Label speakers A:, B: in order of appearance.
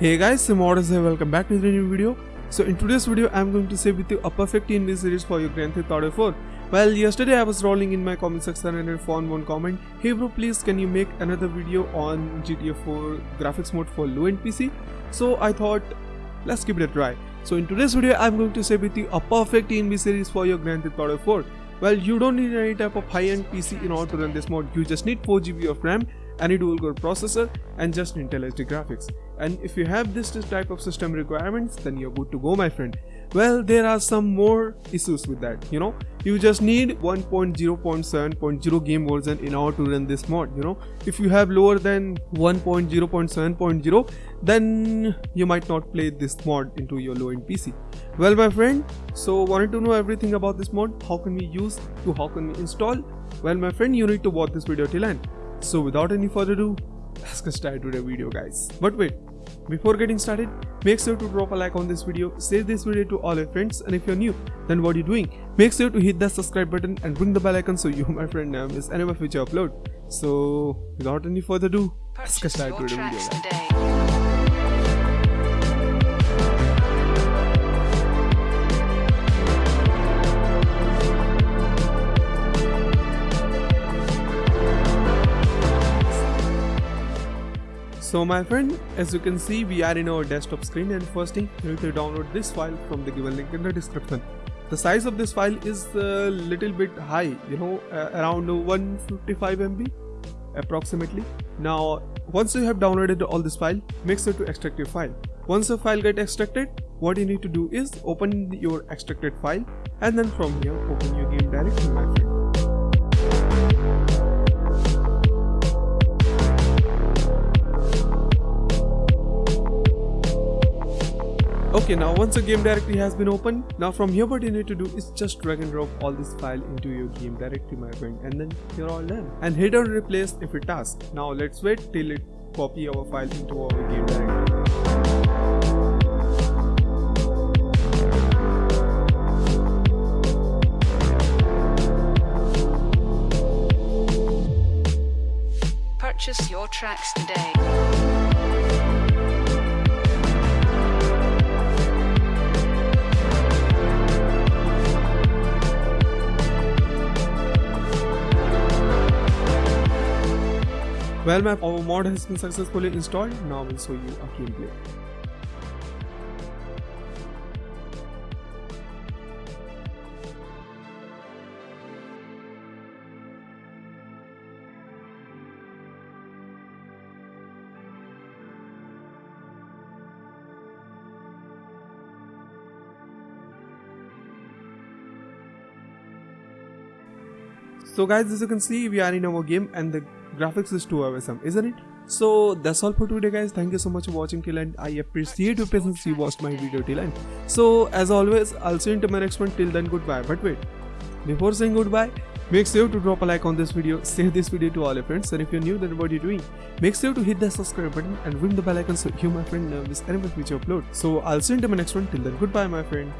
A: Hey guys, Immortus here, welcome back to the new video. So in today's video, I'm going to share with you a perfect ENB series for your Grand Theft Auto 4. Well, yesterday I was rolling in my comment section and I found one comment, Hey bro, please can you make another video on GTA 4 graphics mode for low-end PC? So I thought, let's give it a try. So in today's video, I'm going to share with you a perfect ENB series for your Grand Theft Auto 4. Well, you don't need any type of high-end PC in order to run this mod, you just need 4GB of RAM any dual core processor and just Intel HD graphics. And if you have this type of system requirements, then you're good to go my friend. Well, there are some more issues with that, you know. You just need 1.0.7.0 game version in order to run this mod, you know. If you have lower than 1.0.7.0, then you might not play this mod into your low-end PC. Well, my friend, so wanted to know everything about this mod, how can we use to how can we install? Well, my friend, you need to watch this video till end. So without any further ado, let's get started with the video guys. But wait, before getting started, make sure to drop a like on this video, share this video to all your friends and if you're new, then what are you doing? Make sure to hit that subscribe button and ring the bell icon so you my friend never miss any of my future upload. So without any further ado, let's get started with the video guys. So my friend, as you can see we are in our desktop screen and first thing you need to download this file from the given link in the description. The size of this file is a little bit high, you know, uh, around 155 MB approximately. Now once you have downloaded all this file, make sure to extract your file. Once the file get extracted, what you need to do is open your extracted file and then from here open your game directory my friend. Okay, now once the game directory has been opened, now from here what you need to do is just drag and drop all this file into your game directory my friend and then you're all done. And hit on replace if it task. Now let's wait till it copy our file into our game directory.
B: Purchase your tracks today.
A: Well my our mod has been successfully installed, now I will show you a gameplay. So guys as you can see we are in our game and the graphics is too awesome isn't it? So that's all for today guys. Thank you so much for watching. Till end i appreciate your patience. You watched my video till end. So as always i'll see you in my next one. Till then goodbye. But wait before saying goodbye Make sure to drop a like on this video, share this video to all your friends. And if you're new then what are you doing? Make sure to hit the subscribe button and ring the bell icon so you my friend never miss any future upload. So I'll see you in my next one. Till then goodbye my friend.